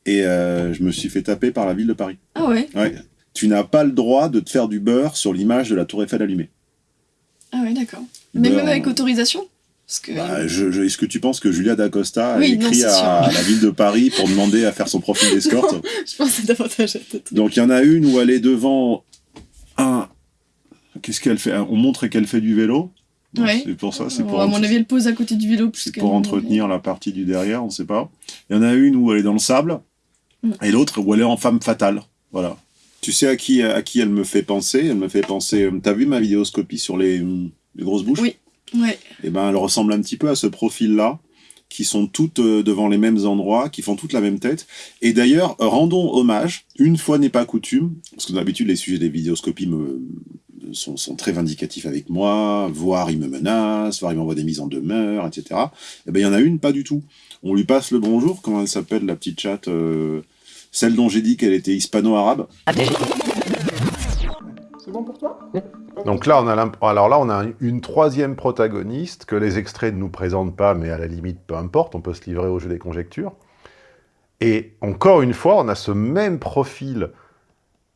Et euh, je me suis fait taper par la ville de Paris. Ah ouais? Ouais. Tu n'as pas le droit de te faire du beurre sur l'image de la Tour Eiffel allumée. Ah ouais, d'accord. Mais même avec autorisation? Que. Bah, je- je- Est-ce que tu penses que Julia D'Acosta a Oui, écrit à la ville de Paris pour demander à faire son profil d'escorte? Je pense que c'est davantage à tête. Donc il y en a une où elle est devant un. Qu'est-ce qu'elle fait? On montre qu'elle fait du vélo. Ouais. C'est pour ça, c'est pour, à mon avis, elle pose à côté du vélo c'est pour entretenir la partie du derrière, on sait pas. Il y en a une où elle est dans le sable, Mm. et l'autre où elle est en femme fatale. Voilà. Tu sais à qui, à qui elle me fait penser? Elle me fait penser... euh, T'as vu ma vidéoscopie sur les, hum, les grosses bouches? Oui, ouais. Eh ben, elle ressemble un petit peu à ce profil-là, qui sont toutes euh, devant les mêmes endroits, qui font toutes la même tête. Et d'ailleurs, rendons hommage, une fois n'est pas coutume, parce que d'habitude, les sujets des vidéoscopies me, sont, sont très vindicatifs avec moi, voire ils me menacent, voire ils m'envoient des mises en demeure, etc. Eh ben, il y en a une, pas du tout. On lui passe le bonjour, comment elle s'appelle, la petite chatte euh, Celle dont j'ai dit qu'elle était hispano-arabe? C'est bon pour toi? Donc là, on a alors là, on a un- une troisième protagoniste que les extraits ne nous présentent pas, mais à la limite, peu importe, on peut se livrer au jeu des conjectures. Et encore une fois, on a ce même profil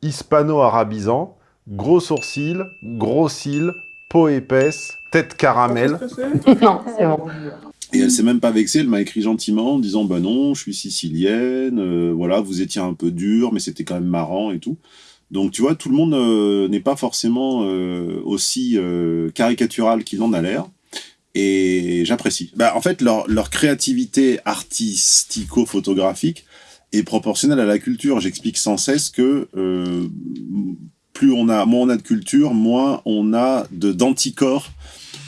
hispano-arabisant, gros sourcils, gros cils, peau épaisse, tête caramel. Non, c'est bon. Et elle s'est même pas vexée, elle m'a écrit gentiment en disant bah non, je suis sicilienne, euh, voilà, vous étiez un peu dur, mais c'était quand même marrant et tout. Donc tu vois, tout le monde euh, n'est pas forcément euh, aussi euh, caricatural qu'il en a l'air. Et j'apprécie. Bah, en fait, leur, leur créativité artistico-photographique est proportionnelle à la culture. J'explique sans cesse que euh, plus on a, moins on a de culture, moins on a de d'anticorps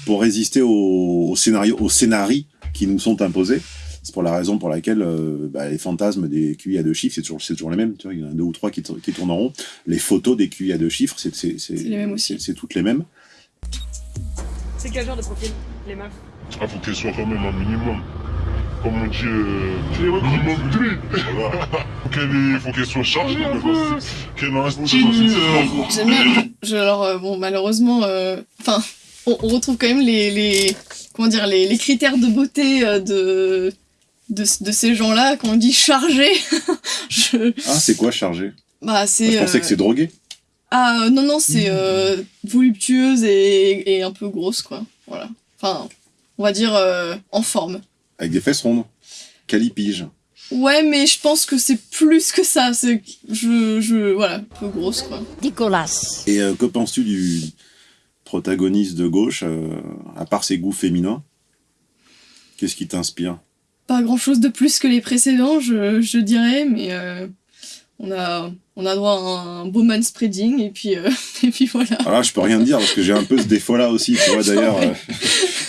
pour résister au, au scénario, aux scénarii qui nous sont imposés. C'est pour la raison pour laquelle euh, bah, les fantasmes des QI à deux chiffres, c'est toujours, c'est toujours les mêmes. Tu vois, il y en a deux ou trois qui, qui tournent en rond. Les photos des QI à deux chiffres, c'est c'est- c'est- les mêmes aussi. c'est- c'est toutes les mêmes. C'est quel genre de profil, les meufs? Ah, faut qu'elle soit quand même un minimum. Comme on dit, euh, minimum 3. Voilà. Faut qu'elle faut qu'elle soit chargée un peu. Qu'elle ait un style. euh, J'aime bien. Je, alors, euh, bon, malheureusement, euh, enfin, on, on retrouve quand même les, les comment dire, les, les critères de beauté euh, de, de, de ces gens-là. Quand on dit chargé, je, Ah, c'est quoi chargé bah, c'est. Je pensais euh, que c'est drogué. Ah, euh, non, non, c'est euh, voluptueuse et, et un peu grosse, quoi. Voilà. Enfin, on va dire euh, en forme. Avec des fesses rondes. Calipige. Ouais, mais je pense que c'est plus que ça. C'est, je, je, voilà, un peu grosse, quoi. Nicolas. Et euh, que penses-tu du protagoniste de gauche, euh, à part ses goûts féminins? Qu'est-ce qui t'inspire? Pas grand chose de plus que les précédents, je, je dirais, mais euh, on, a, on a droit à un beau man spreading, et puis, euh, et puis voilà. Alors là, je peux rien dire parce que j'ai un peu ce défaut-là aussi, tu vois, d'ailleurs. euh,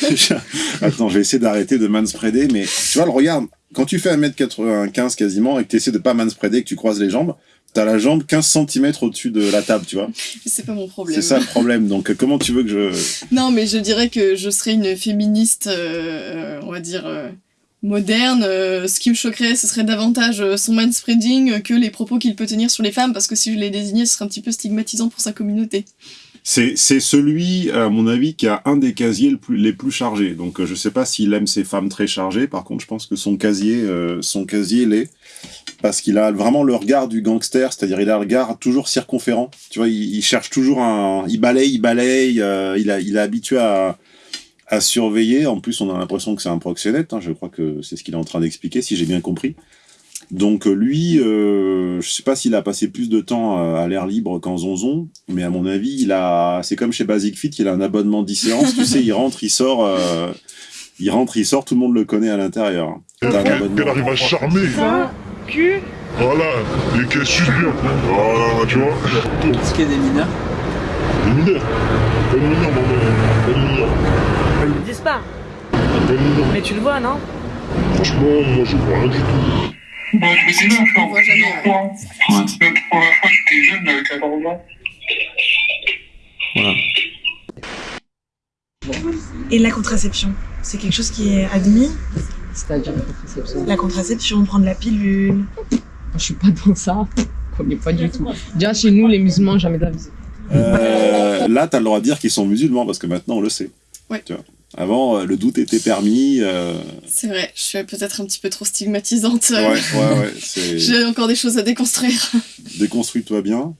Attends, je vais essayer d'arrêter de manspreader, mais tu vois, le regarde, quand tu fais 1m95 quasiment et que tu essaies de pas manspreader, que tu croises les jambes, t'as la jambe 15 cm au-dessus de la table, tu vois. C'est pas mon problème. C'est ça le problème. Donc, euh, comment tu veux que je. Non, mais je dirais que je serais une féministe, euh, on va dire, moderne. Euh, ce qui me choquerait, ce serait davantage euh, son manspreading que les propos qu'il peut tenir sur les femmes, parce que si je les désignais, ce serait un petit peu stigmatisant pour sa communauté. C'est celui, à mon avis, qui a un des casiers les plus chargés. Donc, euh, je sais pas s'il aime ces femmes très chargées. Par contre, je pense que son casier, euh, son casier l'est. Parce qu'il a vraiment le regard du gangster, c'est-à-dire il a le regard toujours circonférent. Tu vois, il, cherche toujours un... Il balaye, il balaye, euh, il, a, il est habitué à, à surveiller. En plus, on a l'impression que c'est un proxénète. hein. Je crois que c'est ce qu'il est en train d'expliquer, si j'ai bien compris. Donc euh, lui, euh, je sais pas s'il a passé plus de temps euh, à l'air libre qu'en zonzon, mais à mon avis, il a, c'est comme chez Basic Fit, il a un abonnement 10 séances, tu sais, il rentre, il sort, euh, il rentre, il sort, tout le monde le connaît à l'intérieur. T'as un abonnement. Qu'elle arrive à charmer. Cul. Voilà. Et qu'elle suce bien. Voilà, tu vois. Est-ce qu'il y a des mineurs? Des mineurs. Pas de mineurs, maman. Pas de mineurs. Ils le disent pas. De mineurs. Mais tu le vois, non? Franchement, moi, je vois rien du tout. Bah, je sais pas, On voit jamais. la fois que j'étais jeune, à 14 ans. Voilà. Et la contraception, c'est quelque chose qui est admis? C'est-à-dire la contraception. La contraception, prendre la pilule. Je suis pas dans ça. Je connais pas du tout. Déjà, chez nous, les musulmans, jamais d'avis. Euh, là, t'as le droit de dire qu'ils sont musulmans, parce que maintenant, on le sait. Ouais. Tu vois. Avant, euh, le doute était permis. euh, C'est vrai, je suis peut-être un petit peu trop stigmatisante. Ouais, ouais, ouais. c'est- J'ai encore des choses à déconstruire. Déconstruis-toi bien.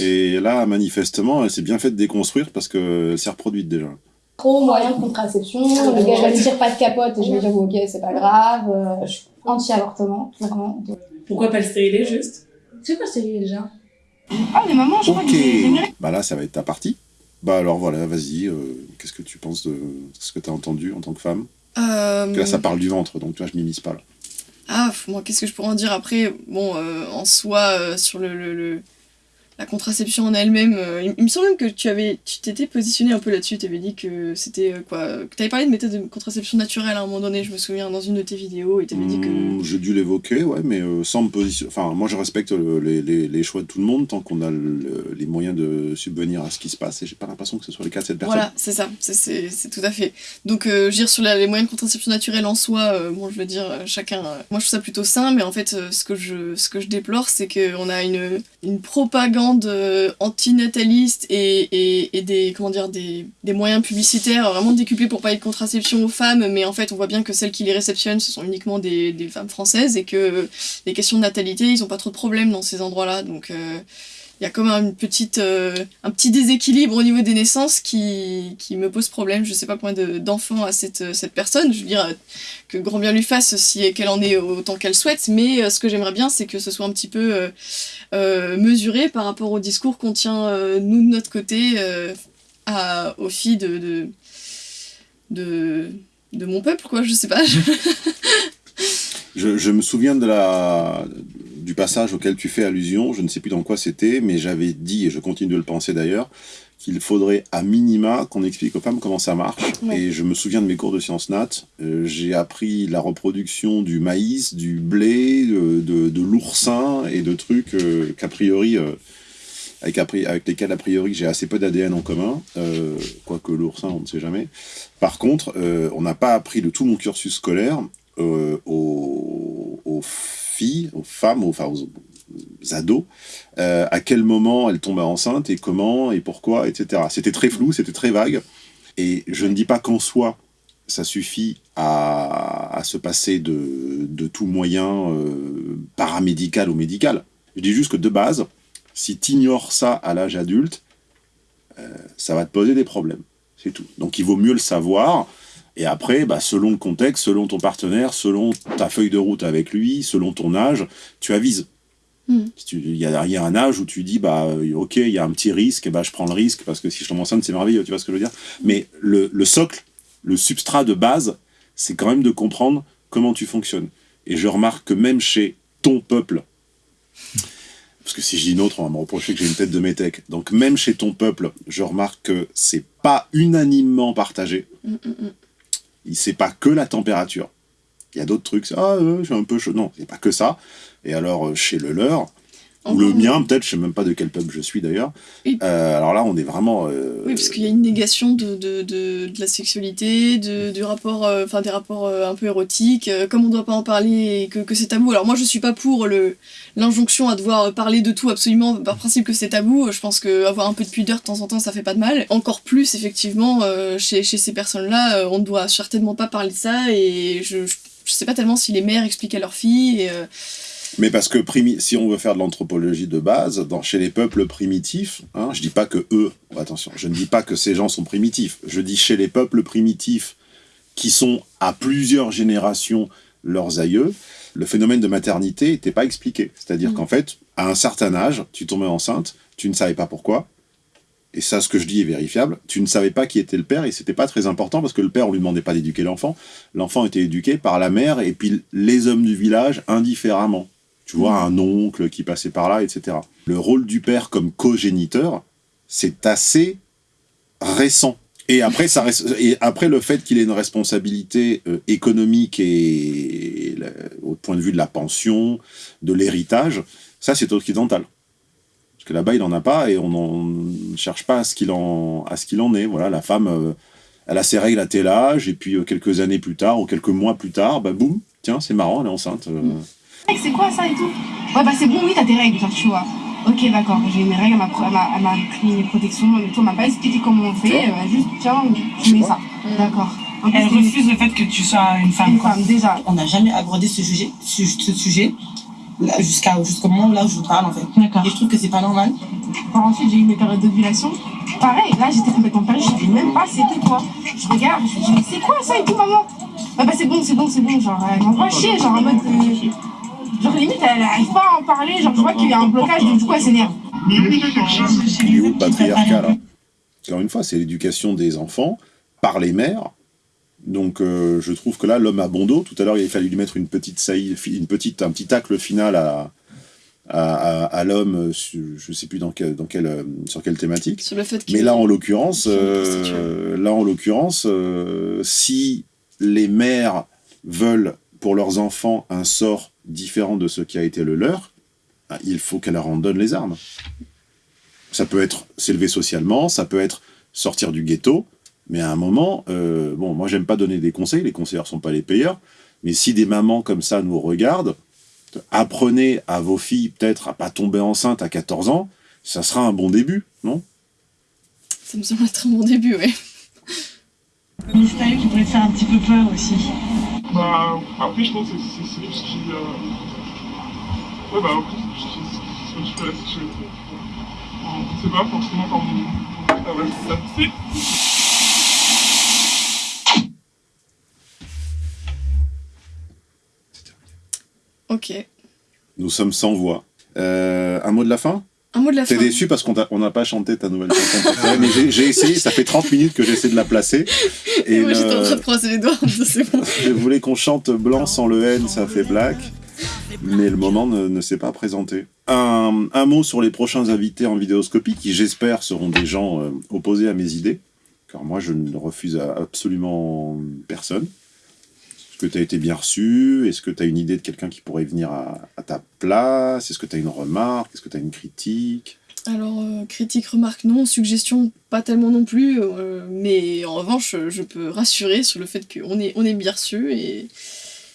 Et là, manifestement, s'est bien fait de déconstruire parce que s'est reproduite déjà. Trop moyen de contraception, le gars va me dire pas de capote et je vais dire ok c'est pas grave, euh, je suis anti-avortement, vraiment. Pourquoi pas le stériler juste? C'est quoi stériler déjà? Ah mais maman je crois Ok. que Bah là, ça va être ta partie. Bah alors voilà, vas-y. euh, Qu'est-ce que tu penses de ce que tu as entendu en tant que femme? Euh, Parce que Là, ça parle du ventre, donc tu vois, je m'immisce pas là. Ah, moi, qu'est-ce que je pourrais en dire après? Bon, euh, en soi, euh, sur le, le, le, la contraception en elle-même. euh, il, il me semble même que tu avais, tu t'étais positionné un peu là-dessus. Tu avais dit que c'était euh, quoi Que tu avais parlé de méthode de contraception naturelle à un moment donné. Je me souviens dans une de tes vidéos et tu avais dit que. Hmm, J'ai dû l'évoquer, ouais, mais euh, sans me positionner. Enfin, moi, je respecte le- les, les- les choix de tout le monde tant qu'on a le- les moyens de subvenir à ce qui se passe. Et j'ai pas l'impression que ce soit le cas de cette personne. Voilà, c'est ça, c'est- tout à fait. Donc, euh, je veux dire, sur la- les moyens de contraception naturelle en soi, euh, bon, je veux dire, chacun. euh, moi, je trouve ça plutôt sain, mais en fait, ce, que je, ce que je déplore, c'est qu'on a une, une propagande euh, antinataliste et, des, comment dire, des, moyens publicitaires vraiment décuplés pour parler de contraception aux femmes, mais en fait, on voit bien que celles qui les réceptionnent, ce sont uniquement des, des femmes françaises et que euh, les questions de natalité, ils ont pas trop de problèmes dans ces endroits-là. Donc. Y a comme une petite, euh, un petit déséquilibre au niveau des naissances qui, qui me pose problème. Je sais pas combien de- d'enfants a cette, euh, cette personne. Je veux dire euh, que grand bien lui fasse si qu'elle en ait autant qu'elle souhaite. Mais ce que j'aimerais bien, c'est que ce soit un petit peu mesuré par rapport au discours qu'on tient, nous, de notre côté, à, aux filles de, de, de, mon peuple, quoi. Je sais pas. Je me souviens de la, du passage auquel tu fais allusion, je ne sais plus dans quoi c'était, mais j'avais dit, et je continue de le penser d'ailleurs, qu'il faudrait à minima qu'on explique aux femmes comment ça marche. Ouais. Et je me souviens de mes cours de sciences nat, euh, j'ai appris la reproduction du maïs, du blé, de, de, de l'oursin et de trucs euh, qu'a priori... euh, avec, avec lesquels a priori j'ai assez peu d'ADN en commun, euh, quoique l'oursin on ne sait jamais. Par contre, on n'a pas appris de tout mon cursus scolaire aux, aux aux femmes, aux, aux, ados, euh, à quel moment elles tombent enceintes et comment et pourquoi, etc. C'était très flou, c'était très vague. Et je ne dis pas qu'en soi, ça suffit à, à se passer de, de tout moyen euh, paramédical ou médical. Je dis juste que de base, si tu ignores ça à l'âge adulte, euh, ça va te poser des problèmes. C'est tout. Donc il vaut mieux le savoir. Et après, bah, selon le contexte, selon ton partenaire, selon ta feuille de route avec lui, selon ton âge, tu avises. Mm. Tu- Il y, a, un âge où tu dis, bah, euh, ok, il y a un petit risque, bah, je prends le risque parce que si je tombe enceinte, c'est merveilleux, tu vois ce que je veux dire Mais le, le socle, le substrat de base, c'est quand même de comprendre comment tu fonctionnes. Et je remarque que même chez ton peuple, parce que si je dis nôtre, on va me reprocher que j'ai une tête de métèque. Donc même chez ton peuple, je remarque que c'est pas unanimement partagé. Mm, mm, mm. C'est pas que la température. Il y a d'autres trucs, ah, euh, suis un peu chaud. Non, c'est pas que ça. Et alors, euh, chez le leur, ou le mien, peut-être, je sais même pas de quel peuple je suis d'ailleurs. Euh, alors là, on est vraiment. euh, Oui, parce qu'il y a une négation de, de, de, de la sexualité, de, du rapport, euh, des rapports un peu érotiques, comme on doit pas en parler et que, que c'est tabou. Alors moi, je suis pas pour le l'injonction à devoir parler de tout absolument par principe que c'est tabou. Je pense que avoir un peu de pudeur de temps en temps, ça fait pas de mal. Encore plus, effectivement, chez, chez ces personnes-là, on ne doit certainement pas parler de ça et je, je, je sais pas tellement si les mères expliquent à leurs filles. Et, Mais parce que si on veut faire de l'anthropologie de base, dans, chez les peuples primitifs, hein, je dis pas que eux, attention, je ne dis pas que ces gens sont primitifs, je dis chez les peuples primitifs qui sont à plusieurs générations leurs aïeux, le phénomène de maternité n'était pas expliqué. C'est-à-dire Mm. qu'en fait, à un certain âge, tu tombais enceinte, tu ne savais pas pourquoi, et ça, ce que je dis est vérifiable, tu ne savais pas qui était le père, et c'était pas très important, parce que le père, on lui demandait pas d'éduquer l'enfant, l'enfant était éduqué par la mère, et puis les hommes du village indifféremment. Tu vois, un oncle qui passait par là, etc. Le rôle du père comme cogéniteur, c'est assez récent. Et après, ça et après le fait qu'il ait une responsabilité euh, économique et, au point de vue de la pension, de l'héritage, ça c'est occidental. Parce que là-bas, il n'en a pas et on ne cherche pas à ce qu'il en, en est. Voilà, la femme, euh, elle a ses règles à tel âge, et puis euh, quelques années plus tard, ou quelques mois plus tard, bah boum, tiens, c'est marrant, elle est enceinte. Mec, c'est quoi ça et tout Ouais, bah c'est bon, oui, t'as tes règles, genre, tu vois. Ok, d'accord, j'ai mes règles, elle m'a elle m'a- elle m'a pris mes protections et tout, elle m'a pas expliqué comment on fait, euh, juste, tiens, tu mets ça. D'accord. En plus, Elle refuse le fait que tu sois une femme. Une quoi. femme, déjà. On n'a jamais abordé ce sujet, ce, ce sujet jusqu'à jusqu'au moment là où je vous parle en fait. Et je trouve que c'est pas normal. Par ensuite, j'ai eu mes périodes d'ovulation. Pareil, là, j'étais complètement perdue, je savais même pas c'était quoi. Je regarde, je me dis, mais c'est quoi ça et tout, maman? Bah, bah c'est bon, c'est bon, c'est bon, genre, elle m'envoie chier, genre, en mode. euh, Genre, limite, elle arrive pas à en parler, genre, je vois qu'il y a un blocage, donc du coup, elle s'énerve. Il est où le patriarcat là Encore une fois, c'est l'éducation des enfants par les mères. Donc euh, je trouve que là, l'homme a bon dos. Tout à l'heure, il a fallu lui mettre une petite saillie, une petite, un petit tacle final à, à, à- à l'homme, je sais plus dans quel, dans quel, euh, sur quelle thématique. Sur le fait que- Mais là, en l'occurrence, qu'ils sont euh, là, en l'occurrence, euh, si les mères veulent pour leurs enfants un sort différent de ce qui a été le leur, ah, il faut qu'elles leur en donnent les armes. Ça peut être s'élever socialement, ça peut être sortir du ghetto, mais à un moment, euh, bon, moi j'aime pas donner des conseils, les conseillers sont pas les payeurs, mais si des mamans comme ça nous regardent, apprenez à vos filles peut-être à pas tomber enceinte à 14 ans, ça sera un bon début, non? Ça me semble être un bon début, ouais. Mystérieux qui pourrait te faire un petit peu peur aussi. Bah, après, je pense que c'est c'est tout ce qui. Euh... Ouais, bah, c'est- c'est ce que tu fais la sécurité. C'est pas forcément. Ah ouais, c'est ça. Si. Ok. Nous sommes sans voix. Euh, un mot de la fin? Un mot de la T'es déçu parce qu'on n'a pas chanté ta nouvelle chanson mais j'ai- essayé, ça fait 30 minutes que j'essaie de la placer. Et moi le- j'étais en train de croiser les doigts, c'est bon. Je voulais qu'on chante blanc sans le N, ça fait black. Mais le moment ne, ne s'est pas présenté. Un, un mot sur les prochains invités en vidéoscopie, qui j'espère seront des gens euh, opposés à mes idées. Car moi, je ne refuse à absolument personne. Que tu as été bien reçu? Est-ce que tu as une idée de quelqu'un qui pourrait venir à, à ta place? Est-ce que tu as une remarque? Est-ce que tu as une critique? Alors, euh, critique, remarque, non. Suggestion, pas tellement non plus. euh, mais en revanche, je peux rassurer sur le fait qu'on est, on est bien reçu et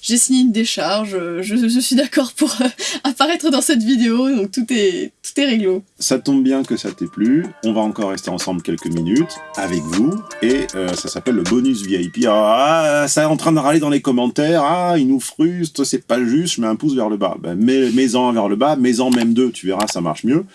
j'ai signé une décharge. euh, Je, suis d'accord pour euh, apparaître dans cette vidéo, donc tout est, tout est réglo. Ça tombe bien que ça t'ait plu. On va encore rester ensemble quelques minutes avec vous. Et euh, ça s'appelle le bonus VIP. Ah, ça est en train de râler dans les commentaires. Ah, il nous frustre, c'est pas juste, je mets un pouce vers le bas. Ben, mets, mets-en un vers le bas, mets-en même deux, tu verras, ça marche mieux.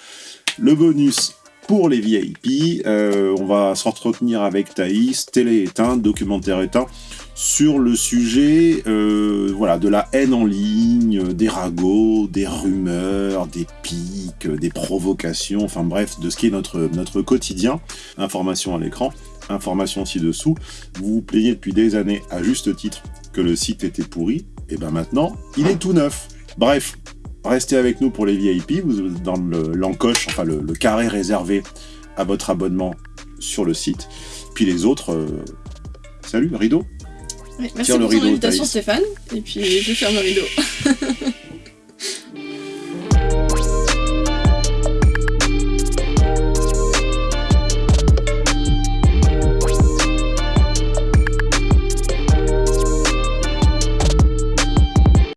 Le bonus pour les VIP, on va s'entretenir avec Thaïs, télé éteinte, documentaire éteint, sur le sujet euh, voilà, de la haine en ligne, des ragots, des rumeurs, des pics, des provocations, enfin bref, de ce qui est notre, quotidien. Information à l'écran, information ci-dessous. Vous vous plaignez depuis des années, à juste titre, que le site était pourri, et ben maintenant, il est tout neuf. Bref, restez avec nous pour les VIP, vous êtes dans le- l'encoche, enfin le, le carré réservé à votre abonnement sur le site. Puis les autres, euh, salut, rideau Ouais, merci pour ton invitation Stéphane, et puis je ferme le rideau.